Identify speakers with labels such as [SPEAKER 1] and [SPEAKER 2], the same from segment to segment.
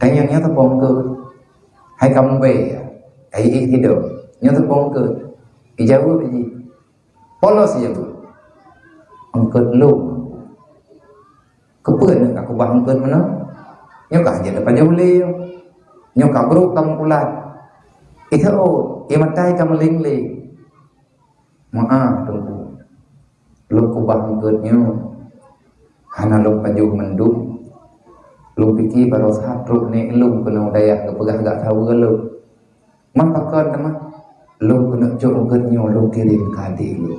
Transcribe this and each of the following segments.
[SPEAKER 1] Tanya nya tepong ke. Hai kamu be. Hai ik hidup. Nya tepong ke. Ijawab ji. Polos je tu. Angkat lu. Kepen nak aku bang angkat mana? Nya kah je depan jauh le. Nya kah bro kamu pulat. Itu oh, ia matai kamu ling le. Maaf tunggu. Lu ku bang angkatnya. Hana lu paju mendung lu fikir baru satu ni lu kena daya ke pegah gak tahu ke lu man pakon teman lu kena jauh genyo lu kirim kadi lu.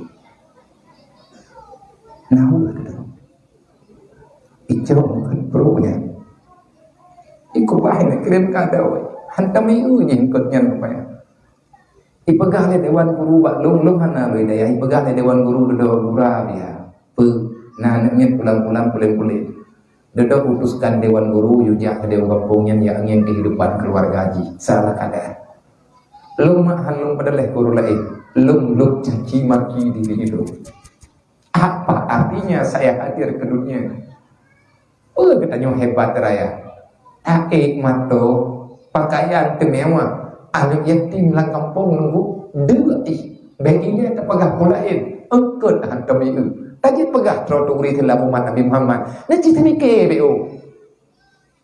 [SPEAKER 1] Nahu ke tu. Ijo kan perlu nya iku bae nak kirim kadi we hantam iu nya ikut nya apa ya ipegah le dewan guru bak lung lung hana we daya ipegah le dewan guru do gura dia. Pe na nak pulang-pulang pulang-pulang Dada putuskan Dewan Guru Yujak ke Dewan Kampungnya yang ingin kehidupan keluarga haji. Salah keadaan. Lung mak halung pada leh guru lain. Lung luk caci maki diri hidup Apa artinya saya hadir ke dunia Oh katanya hebat raya. Taik mato Pakaian temewah Anak yatim lang kampung nunggu. Dua ih Bagi dia terpegah pulain Engkut hantam itu Tajid pegah trotouri telah umat Nabi Muhammad. Nak cerita mikir BO.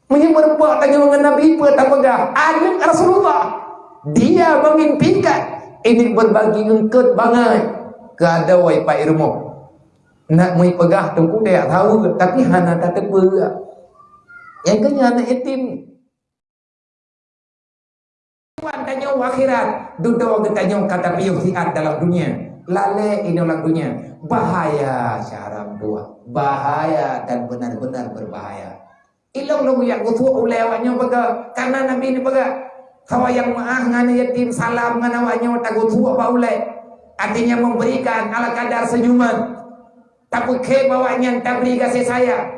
[SPEAKER 1] Mungkin merempak tanya mengenai Nabi apa tak pegah. Anak Rasulullah. Dia mengimpikan. Ini berbagi engkut bangai. Keadawai Pak Irmo. Nak mui pegah tunggu dia tahu. Tapi hana tak terpegah. Yang kena anak yatim. Tuan tanya akhirat. Duduk tanya kata piyuh sihat dalam dunia. Lale ini lagunya bahaya syaram dua. Bahaya dan benar-benar berbahaya. Ilong lu yang gutu ulewanya baga karena nabi ini baga kawa yang maah ngana yatim salam ngana wanya tak gutu apa ule artinya memberikan ala kadar senyuman. Tapi ke bawanya tak beri kasih saya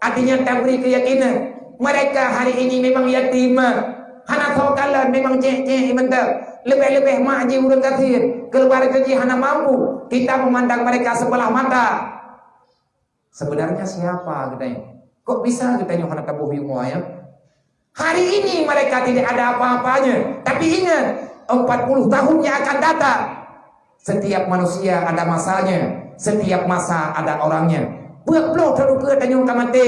[SPEAKER 1] artinya tak beri keyakinan. Mereka hari ini memang yatim. Hana tahu kalian memang cek-cek mental lebih-lebih maji urun kathir keluar kerja hana mampu. Kita memandang mereka sebelah mata. Sebenarnya siapa katanya kok bisa katanya hana tabuh ilmu ya? Hari ini mereka tidak ada apa-apanya. Tapi ingat 40 tahun yang akan datang setiap manusia ada masanya setiap masa ada orangnya. Buat blok terluka tanya kamate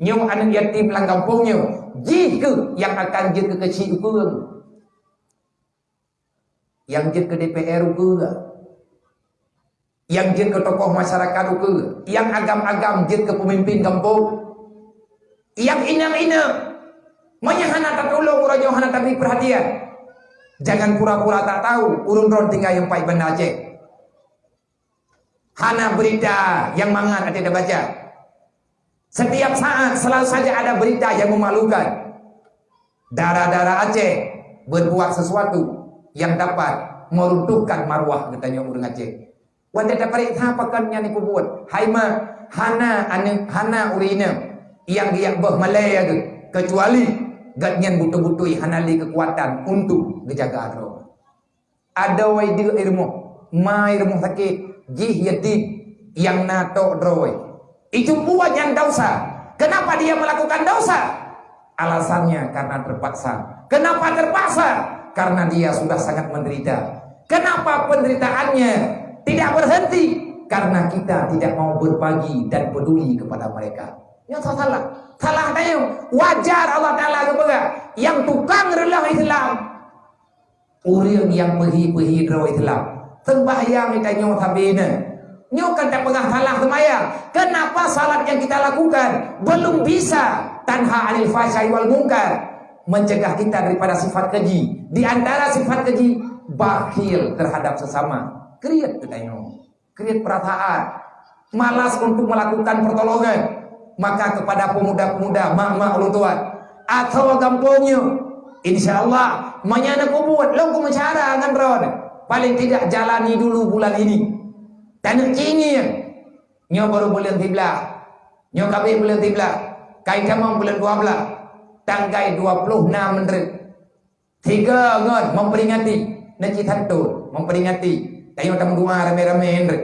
[SPEAKER 1] nyong anak yatim lang kampungnya jika yang akan jika kecil pun yang jin ke DPR ke? Yang jin ke tokoh masyarakat ke? Yang agam-agam jin ke pemimpin kampung? Yang inang-ina menyahana tak tolong raja hana tapi perhatian. Jangan pura-pura tak tahu urun ron tinggal yang pai benda cek. Hana berita yang mangan ada dah baca. Setiap saat selalu saja ada berita yang memalukan. Darah-darah Aceh berbuat sesuatu yang dapat meruntuhkan marwah katanya orang Aceh. Wanda dapat apa kan yang aku buat? Hai ma hana ane hana urina yang dia bah Malaya ke kecuali gatnyan butuh-butuh hana li kekuatan untuk menjaga roh. Ada wai dia ilmu, ma ilmu sakit, jih yatim yang nato roh. Itu buat yang dosa. Kenapa dia melakukan dosa? Alasannya karena terpaksa. Kenapa terpaksa? Karena dia sudah sangat menderita. Kenapa penderitaannya tidak berhenti? Karena kita tidak mau berbagi dan peduli kepada mereka. Ya salah. Salah tanya. Wajar Allah Taala kepada yang tukang rela Islam. Orang yang pergi-pergi rela Islam. Sembahyang kita nyo tabina. Nyo kan tak pernah salah sembahyang. Kenapa salat yang kita lakukan belum bisa tanha anil fahsyai wal munkar? Mencegah kita daripada sifat keji. Di antara sifat keji, bakhil terhadap sesama. Kriat kedayo. Kriat perasaan. Malas untuk melakukan pertolongan. Maka kepada pemuda-pemuda, mak-mak ulun tuan. Atau kampungnya. Insya Allah, menyana kubut. Lo ku mencara dengan ron. Paling tidak jalani dulu bulan ini. Dan kini, nyo baru bulan tibla. Nyo kami bulan tibla. Kain kamu bulan 12 tanggal 26 menit. Tiga ngon memperingati Naci Satu memperingati Tayo tamu dua rame-rame Hendrik.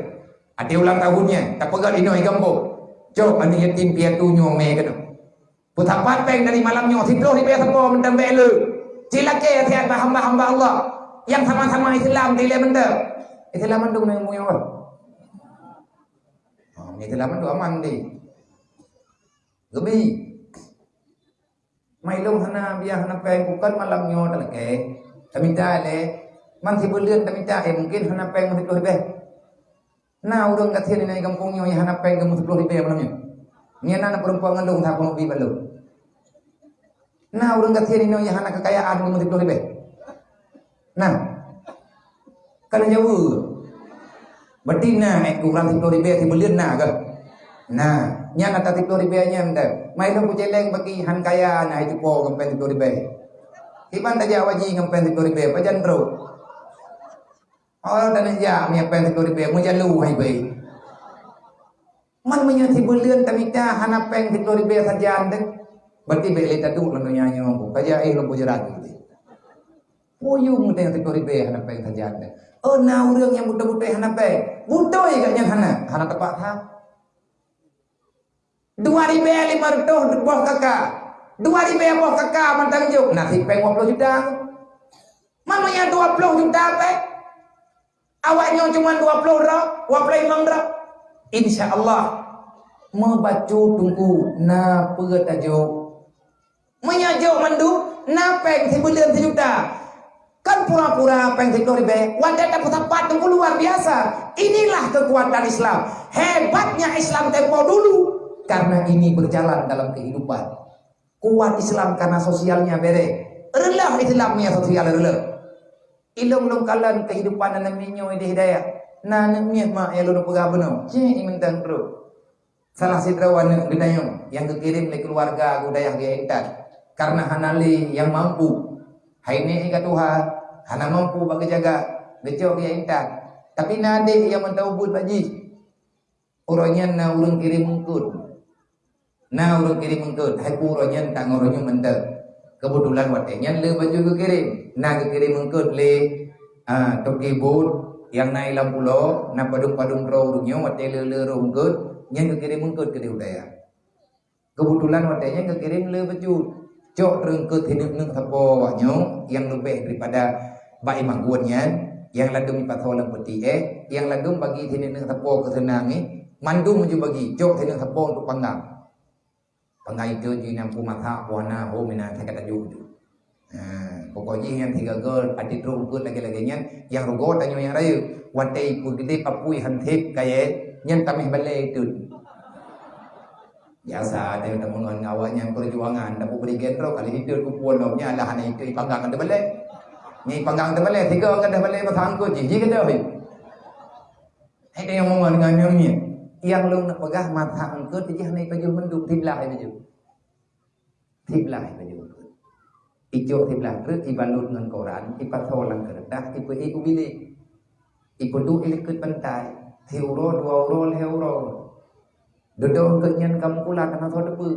[SPEAKER 1] Ada ulang tahunnya. Tak pegat ini oi gambo. Jom anu yatim piatu nyo me kan. Putar pateng dari malamnya tidur di bawah tepuk mendem belu. Cilake tiada hamba-hamba Allah yang sama-sama Islam di dalam benda. Islam dengan muya apa? Oh, Islam mandung aman di. Gebi. Mai long sana biar hana peng bukan malamnya tak lagi. Kami dah le. Man si bulian kami dah eh mungkin hana peng mesti keluar be. Nah, urang kat sini naik kampungnya yang hana peng mesti keluar be malamnya. Ni anak perempuan ngandung tak mau bi balu. Nah, urang kat sini yang hana kekayaan mesti keluar be. Nah, kalau jauh, berarti nah, ek kurang tiga ribu, tiga bulan nah ke? Nah, nyana tak tiga ribu nya anda. Mai lo punya leng bagi han kaya nah itu po ngempen tiga ribu. Iban tak jawab ji ngempen tiga ribu, pajan bro. Orang dan aja mi ngempen tiga ribu, mu jalu hai bay. Man punya tiga bulan tapi dah han apa yang tiga ribu saja anda. Berarti beli tadu lo nyanyi ngomong. Kaja eh lo punya lagi. Puyung teh yang tekori be hana kajian teh. Oh na urang yang buta-buta hana pe. Buta ya gak hana. Hana tepat ha. Dua ribu lima ratus boh kakak. Dua ribu boh kakak mantang juk. Nasi peng puluh juta. Mamanya dua puluh juta pe. Awaknya cuma dua puluh rak. Dua puluh lima rak. Insya Allah. Membaca tunggu. Na pegat ajuk. Menyajuk mandu. Na peng sebulan sejuta. Kan pura-pura pengen ribe. Wadah dapat tempat yang luar biasa. Inilah kekuatan Islam. Hebatnya Islam tempo dulu. Karena ini berjalan dalam kehidupan. Kuat Islam karena sosialnya bere. Relah Islamnya sosial relah. Ilung long kalan kehidupan dan minyo ide hidayah. Namanya mak yang lu pegah benar. Cik imentang bro. Salah si terawan gedayong yang kekirim oleh keluarga budaya dia entar. Karena hanali yang mampu. Hai ni ikat Tuhan Hana mampu bagi jaga Becok dia intan Tapi nade yang mentawubud baji Orangnya na urang kirim mengkut Na urang kirim mengkut Hai orangnya tak orangnya mentah Kebetulan watenya le baju ke kirim. Na ke kirim mengkut le uh, Toki bud Yang naik lampu lo Na padung-padung roh urungnya Wate le le roh mengkut Yang ke kirim mengkut ke diudaya Kebetulan watenya ke kirim le baju Cok terengkut hidup nung tapo waknya yang lebih daripada baik manggunnya yang ladung pathola putih eh. Yang ladung bagi sini nang tapo kesenang eh. Mandu menuju bagi. Jok sini tapo untuk panggang panggai itu di nampu mata wana ho mina tak kata juju pokoknya yang tiga gol adi terung kut lagi lagi nyan yang rugo tanya yang raya. Watai pugde papui hantip kaya nyan tamih balai itu biasa ada yang temu dengan awaknya perjuangan. Dapat beri gendro kali hidup ku puan lomnya lah hanya itu ipanggang ada balik ni panggang tu balik tiga dah balik pasal angkut je. Je kata oi ada yang mau dengan nyamnya yang lu nak pegah mata angkut je ni baju menduk tiblah baju. Tiblah baju. Ijo tiblah ke ibalut dengan Quran ipat solang kertas ipu iku bilik. Ipu du ilikut pantai Teuro dua euro le euro. Duduk kenyan kamu pula kena tahu debu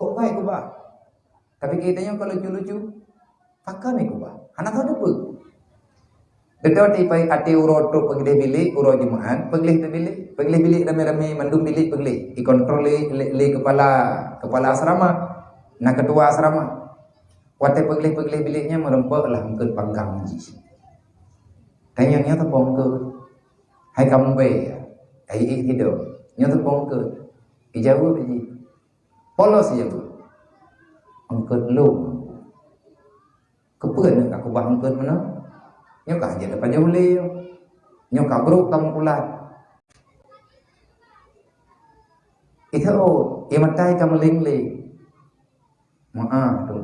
[SPEAKER 1] Kok baik ku ba Tapi kitanya kalau lucu-lucu Pakai ni kuba. Anak tahu apa? Betul ti pai ati uro tu pergi bilik uro jemaat, pergi tu bilik, pergi bilik rame-rame mandum bilik pergi. I kontrol li, li, kepala kepala asrama, nak ketua asrama. Wate pergi pergi biliknya merempak lah mungkin panggang ji. Tanya tu pong Hai kamu be. Hai ik hidup. Nya tu pong ke. Ijawab ji. Polos je. Angkat lu kepen aku bang ke mana ខ្ញុំក៏និយាយទៅបញ្ញូលាខ្ញុំក៏ប្រូតំគូឡាអ៊ីធូអ៊ីមតៃកំលិងលីមកអាទៅ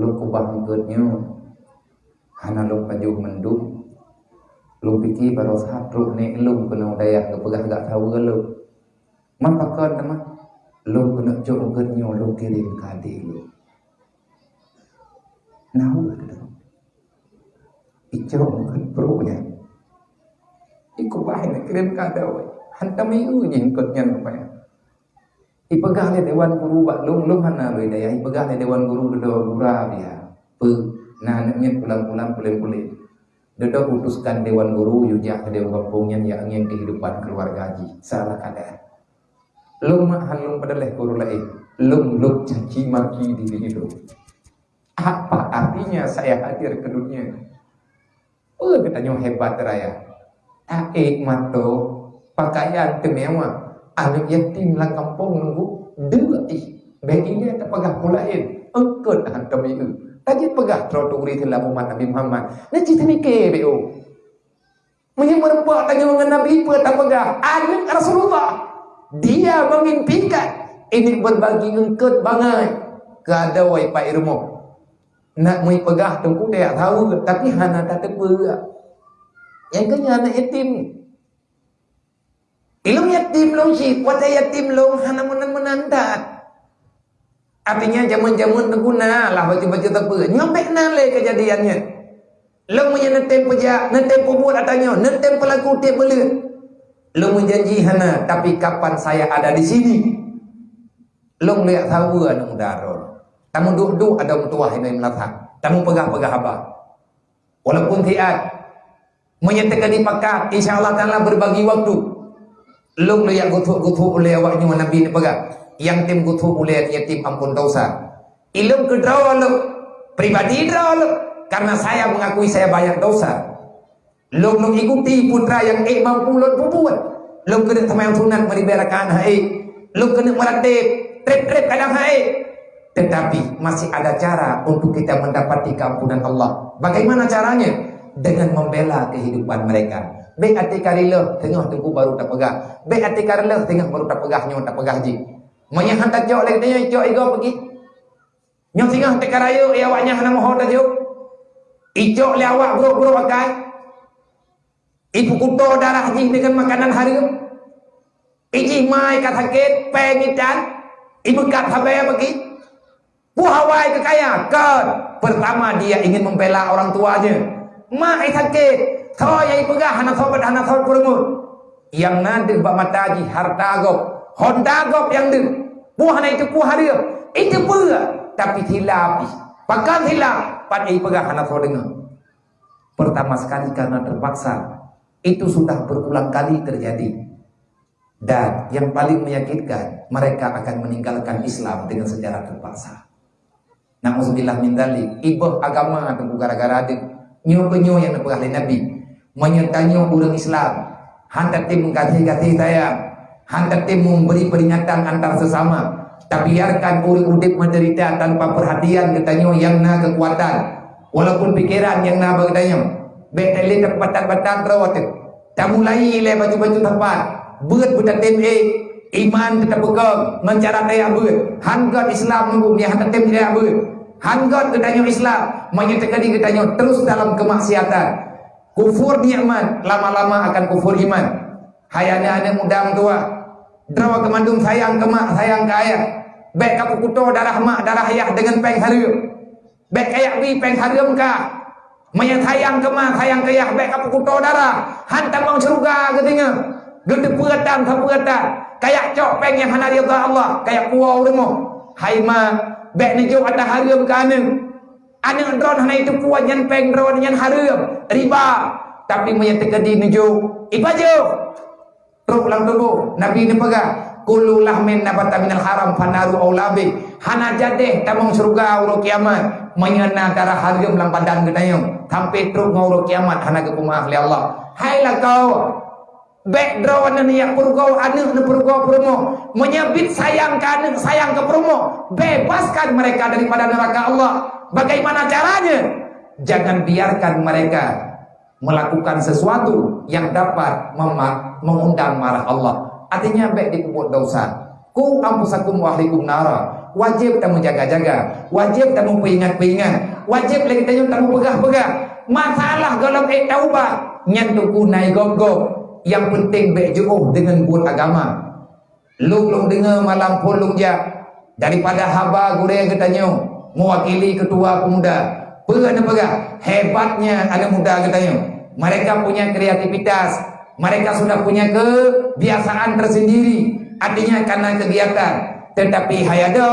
[SPEAKER 1] លោកកបាំងកើតញោអានលោកបញ្ញូមិនឌុបលោកពិធីបរោសាទ្រុបនេះលោកកណងដែរកប្រះដាក់ថាវើលោកមិនប្រកើតតែមកលោកកណជុំកើតញោលោកគេរៀនកាទីលោកណៅទៅ ít có bài này cái đêm cả đầu hantam itu yang ikutnya apa ya Ipegah le dewan guru bak lung lung hana be daya ipegah le dewan guru dedo gura dia pe na naknya pulang-pulang pulang-pulang dedo putuskan dewan guru yuja ke dewan kampungnya yang ingin kehidupan keluarga haji salah kada Lung mak halung pada leh guru lain. Lung lung caci maki diri itu. Apa artinya saya hadir ke dunia? Oh, katanya hebat raya. Aik mato pakaian temewah. Anak yatim lang kampung nunggu dua ih. Bagi dia tak pegah pulain. Engkut hantam itu. Tadi pegah trotuari telah Muhammad Nabi Muhammad. Nak cerita mikir, B.O. Menyebut merempak tanya mengenai Nabi apa tak pegah. Anak Rasulullah. Dia mengimpikan ini berbagi engkut bangai ke ada wai pak irmo. Nak mai pegah tunggu dia tahu tapi hana tak tepu. Yang kena anak yatim. Ilmu yatim long si, wata yatim long hana menan menandat. Artinya zaman-zaman terguna lah baca-baca tak apa. Nyampe nale kejadiannya. Long punya netem pejak, netem pembuat atanya, netem pelaku tiap belut. Lu menjanji hana tapi kapan saya ada di sini? Lu lihat tahu anu darul. Tamu duduk ada mutuah ini melatak. Tamu pegah-pegah apa? Walaupun tiat menyatakan di pakat, insya-Allah taala berbagi waktu. Lu lihat gutuk-gutuk oleh awaknya Nabi ini pegah. Yang tim gutuk oleh yatim ampun dosa. Ilmu kedraw lu pribadi draw lu karena saya mengakui saya banyak dosa. Long long ikuti putra yang eh mampu lot buat. Long kena sama yang sunat meriberakan hai. Long kena melatih trip-trip kadang hai. Tetapi masih ada cara untuk kita mendapati keampunan Allah. Bagaimana caranya? Dengan membela kehidupan mereka. Baik hati karilah tengah tunggu baru tak pegah. Baik hati karilah tengah baru tak pegah nyawa tak pegah ji. Manya hantar jauh lagi tanya jauh ego pergi. Nyawa tengah hati karayo ia awaknya hana mohon tak jauh. Ijok lewat bro-bro pakai. Ibu kuto darah jing dengan makanan harum. Iji mai kata ket peng ikan. Ibu kat habaya bagi. Bu Hawaii kekaya. Kan. Pertama dia ingin membela orang tuanya. Ma ikan ket. Tho yang pegah hana sobat hana sobat kurungut. Yang nanti bak mataji harta gop. Honda gop yang tu. Bu hana itu bu harum. Itu pun. Tapi hilap. Pakan hilap. Pada ibu pegah hana sobat dengar. Pertama sekali karena terpaksa itu sudah berulang kali terjadi. Dan yang paling menyakitkan, mereka akan meninggalkan Islam dengan secara terpaksa. Nauzubillah min dzalik. Ibu agama atau gara-gara ada nyo-nyo yang nak Nabi. Menyertanya orang Islam. Hantar tim mengkasih-kasih saya. Hantar tim memberi peringatan antar sesama. Tapi biarkan orang udip menderita tanpa perhatian katanya yang na kekuatan. Walaupun pikiran yang na berkatanya. Betele tempat-tempat terawat Tak mulai le baju-baju tempat buta tim A Iman tetap buka Mencara daya buat Hanggat Islam nunggu Dia hantar tim daya buat Hanggat ketanya Islam Menyatakan dia ketanya Terus dalam kemaksiatan. Kufur ni'mat Lama-lama akan kufur iman. Hayanya ada muda tua Drawa kemandung sayang ke mak Sayang ke ayah. Baik kapu kuto darah mak Darah ayah dengan peng harum Baik kayak bi peng harum kah Maya sayang ke mah, sayang ke yah, baik apa kuto darah. Hantar bang surga ke tinggal. Gede peratan, tak peratan. Kayak cok peng yang hana rida Allah. Kayak kuah rumah. Hai ma, baik ni jauh ada harum ke ane. Ane drone hana itu kuah yang peng drone yang harum. Riba. Tapi maya tegadi ni jauh. Ipa jauh. Teruk lang tubuh. Nabi ni pegah. Kulu lahmin nabata minal haram fanaru awlabi. Hana jadeh tamang surga uro kiamat. Menyena darah harum lang badan gedayung. Sampai teruk nguruk kiamat hana ke kumah ahli Allah. Hailah kau. Background ni yang purgau anak ni purgau promo. Menyebit sayang ke anak sayang ke promo. Bebaskan mereka daripada neraka Allah. Bagaimana caranya? Jangan biarkan mereka melakukan sesuatu yang dapat mengundang marah Allah. Artinya baik di kubur dosa. Ku ampusakum wa ahlikum nara. Wajib kita menjaga-jaga. Wajib kita memperingat-peringat. Wajib kita tak pegah-pegah. Masalah kalau eh taubah. Nyentuh kunai gog-gog. Yang penting baik dengan buat agama. Lung-lung dengar malam pulung je. Daripada haba gure yang katanya. Mewakili ketua pemuda. Pegah-pegah. Hebatnya ada muda katanya. Mereka punya kreativitas mereka sudah punya kebiasaan tersendiri artinya karena kegiatan tetapi hayado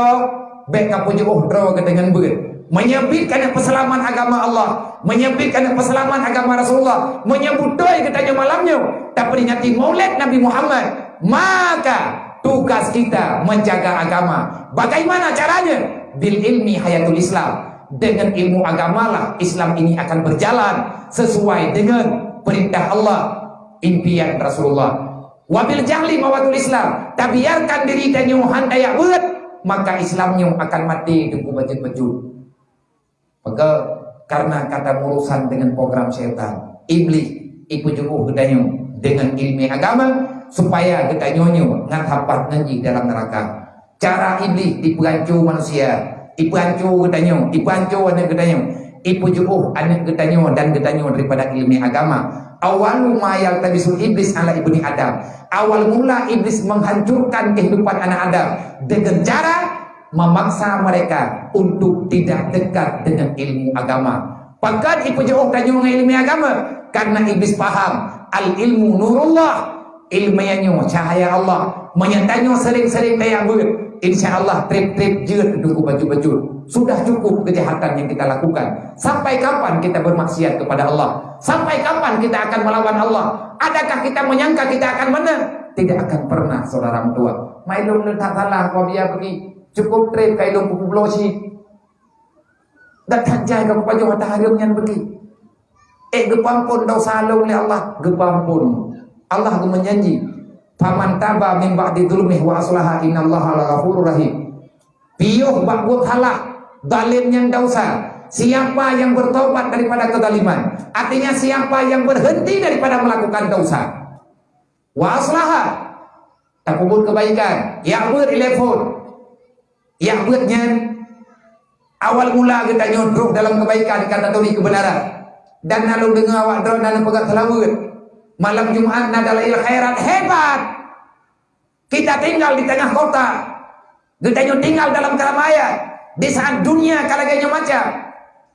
[SPEAKER 1] baik kapuji uhdro dengan ber menyebutkan peselaman agama Allah menyebutkan peselaman agama Rasulullah menyebut doi katanya malamnya tak peringati maulid Nabi Muhammad maka tugas kita menjaga agama. Bagaimana caranya? Bil ilmi hayatul Islam. Dengan ilmu agamalah Islam ini akan berjalan sesuai dengan perintah Allah, impian Rasulullah. Wabil jahli mawatul Islam. Tabiarkan diri dan nyuhan daya maka Islamnya akan mati di bajut baju. Maka karena kata urusan dengan program syaitan, iblis ikut jubuh gedanya dengan ilmu agama supaya kita nyonyo ngan hapat nanti dalam neraka. Cara iblis diperancu manusia, diperancu getanyo, diperancu anak getanyo, ipu jubuh anak getanyo dan getanyo daripada ilmu agama. Awal mayal tabisul iblis ala ibni Adam. Awal mula iblis menghancurkan kehidupan anak Adam dengan cara memaksa mereka untuk tidak dekat dengan ilmu agama. Pakat ipu jubuh tanyo ilmu agama? Karena iblis paham al ilmu nurullah ilmiahnya cahaya Allah. Menyatanya sering-sering kayak ber insyaAllah trip-trip jut duduk baju-baju. Sudah cukup kejahatan yang kita lakukan. Sampai kapan kita bermaksiat kepada Allah? Sampai kapan kita akan melawan Allah? Adakah kita menyangka kita akan menang? Tidak akan pernah saudara tua mailum letak salah kau biar pergi cukup trip kailum pupu blosi dan tajai kau baju matahari yang pergi? Eh gepampun dosa long Allah. Gepampun Allah itu menjanji faman taba min ba'di dzulmihi wa aslaha innallaha laghafurur rahim. Piuh bak buat halah dalim yang dosa siapa yang bertobat daripada kezaliman? Artinya siapa yang berhenti daripada melakukan dosa? Wa aslaha. Tak kubur kebaikan. Buat telepon yang buatnya awal mula kita nyodrok dalam kebaikan kata tuli kebenaran dan lalu dengar awak drone dan pegat selawat Malam Jumat Nadalail Khairat hebat. Kita tinggal di tengah kota. Kita tinggal dalam keramaian. Di saat dunia kalaganya macam.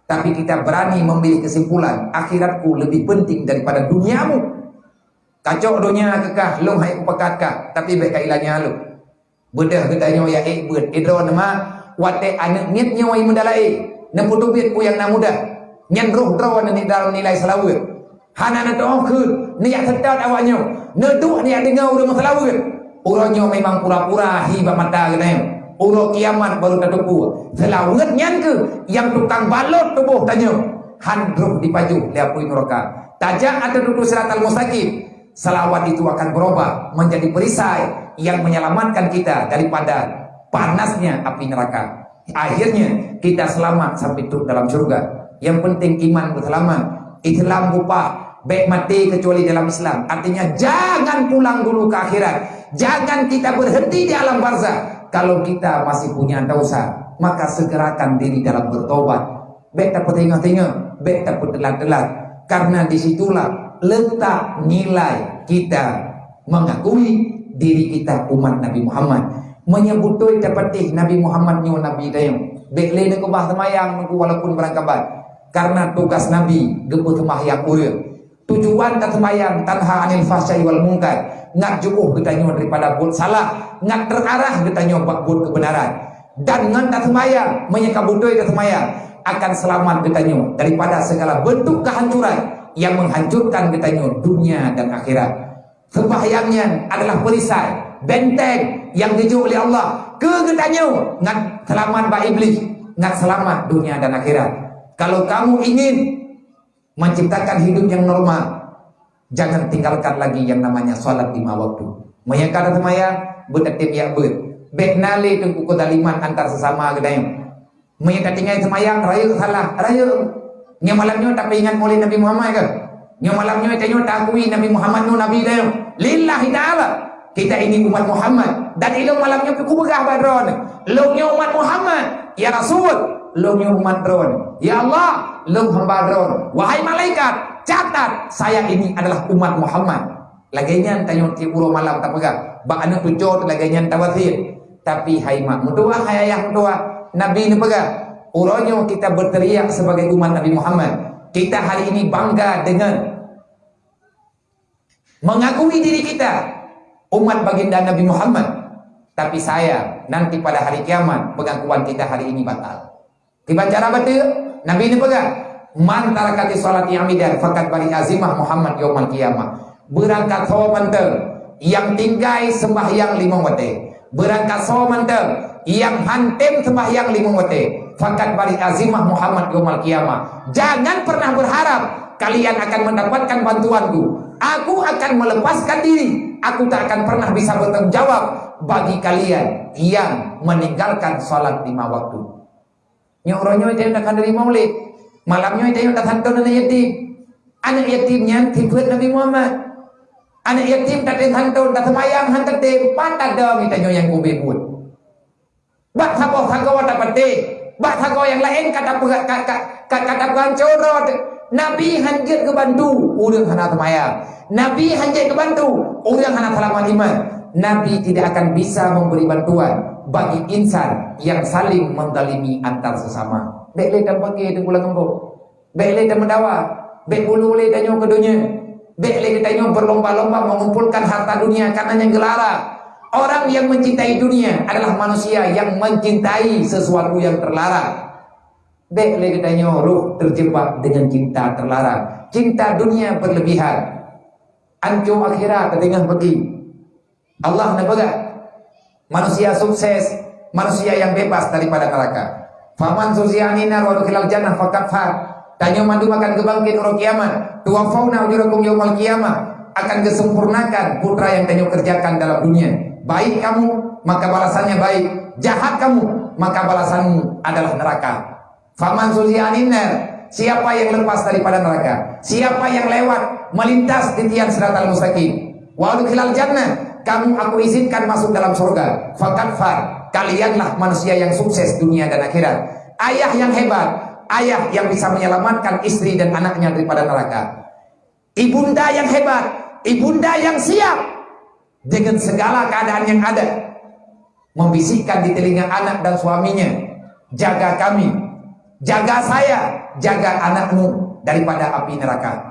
[SPEAKER 1] Tapi kita berani memilih kesimpulan. Akhiratku lebih penting daripada duniamu. Kacau dunia kekah. Long hai upakatkah. Tapi baik kailanya lu. Bedah katanya ya eh buat. Idro nama. Wate anak niatnya wa imudalai. Neputubit ku yang namudah. Nyan roh drawan ni dalam nilai selawat. Hana nak doa ke niat sedar awaknya. Neduk niat dengar udah masalah ke. Urangnya memang pura-pura hibah mata ke nih. Urang kiamat baru tertupu. Selawat nyan ke yang tukang balot tubuh tanya. Handruk di paju lihat pui neraka. Tajak atau duduk serat al-mustaqim. Itu akan berubah menjadi perisai yang menyelamatkan kita daripada panasnya api neraka. Akhirnya kita selamat sampai turun dalam surga. Yang penting iman berselamat. Islam bupa baik mati kecuali dalam Islam. Artinya jangan pulang dulu ke akhirat. Jangan kita berhenti di alam barzah. Kalau kita masih punya dosa, maka segerakan diri dalam bertobat. Baik tak tengah-tengah, baik tak telat-telat. Karena disitulah letak nilai kita mengakui diri kita umat Nabi Muhammad. Menyebut tu dapat Nabi Muhammad nyu Nabi dayung. Baik le nak bah semayang walaupun berangkabat. Karena tugas Nabi gebu semayang urang tujuan dan sembahyang tanha anil fahsyai wal munkar nak jubuh kita nyo daripada buat salah nak terarah kita nyo buat kebenaran dan ngan tak sembahyang menyeka budoi ke sembahyang akan selamat kita nyo daripada segala bentuk kehancuran yang menghancurkan kita nyo dunia dan akhirat sembahyangnya adalah perisai benteng yang diju oleh Allah ke kita nyo ngan selamat ba iblis ngan selamat dunia dan akhirat kalau kamu ingin menciptakan hidup yang normal. Jangan tinggalkan lagi yang namanya salat lima waktu. Mayangkan semaya bertertib ya ber. Baik nali tunggu kedaliman antar sesama gedayang. Mayangkan tinggal semayang raya salah raya. Nya malamnya tak ingat oleh Nabi Muhammad ke? Nya malamnya tanya tak akui Nabi Muhammad nu Nabi dayang. Lillahi ta'ala. Kita ini umat Muhammad dan ilmu malamnya ku begah badron. Lo umat Muhammad ya Rasul lo umat drone. Ya Allah, lo hamba drone. Wahai malaikat, catat saya ini adalah umat Muhammad. Laginya tanya ti puro malam tak pegang. Bak anu tujuh laginya tawatir. Tapi hai mak mutua hai ayah mutua Nabi ini pegang. Uronyo kita berteriak sebagai umat Nabi Muhammad. Kita hari ini bangga dengan mengakui diri kita umat baginda Nabi Muhammad. Tapi saya nanti pada hari kiamat pengakuan kita hari ini batal. Tiba cara betul Nabi ini pegang man tarakati salat amidan fakat bari azimah Muhammad yaumul qiyamah berangkat sawa yang tinggai sembahyang lima waktu berangkat so mantap yang hantem sembahyang lima waktu fakat bari azimah Muhammad yomal kiamah. Jangan pernah berharap kalian akan mendapatkan bantuanku. Aku akan melepaskan diri. Aku tak akan pernah bisa bertanggung jawab bagi kalian yang meninggalkan salat lima waktu. Nyoronyo itu nak dari maulid. Malamnya itu nak hantar anak yatim. Anak yatimnya tiba Nabi Muhammad. Anak yatim tak ada hantar tak semayang hantar tim patah dong itu yang kubik buat Bak sabo sabo dapat te. Bak sabo yang lain kata kata kata kata gancor. Nabi hanjit ke bantu urang hana semaya. Nabi hanjit ke bantu urang hana selama iman. Nabi tidak akan bisa memberi bantuan bagi insan yang saling mendalimi antar sesama. Dek le dan pakai itu pulang embo. Dek le dan mendawa. Dek bulu le dan ke dunia. Dek le kita berlomba-lomba mengumpulkan harta dunia karena yang gelara. Orang yang mencintai dunia adalah manusia yang mencintai sesuatu yang terlarang. Dek lagi tanya ruh terjebak dengan cinta terlarang. Cinta dunia berlebihan. Anjo akhirat tengah pergi. Allah nak baga. Manusia sukses, manusia yang bebas daripada neraka. Faman suzianina wa dukhilal jannah faqad fa. Tanya mandu makan kebangkit orang kiamat. Tuwafauna ujurakum yaumal kiamat akan kesempurnakan putra yang kamu kerjakan dalam dunia baik kamu maka balasannya baik. Jahat kamu maka balasanmu adalah neraka. Faman suzianinar siapa yang lepas daripada neraka? Siapa yang lewat melintas di tiang siratal mustaqim? Wa khilal jannah kamu aku izinkan masuk dalam surga. Fakat far kalianlah manusia yang sukses dunia dan akhirat. Ayah yang hebat ayah yang bisa menyelamatkan istri dan anaknya daripada neraka. Ibunda yang hebat ibunda yang siap dengan segala keadaan yang ada. Membisikkan di telinga anak dan suaminya. Jaga kami. Jaga saya. Jaga anakmu daripada api neraka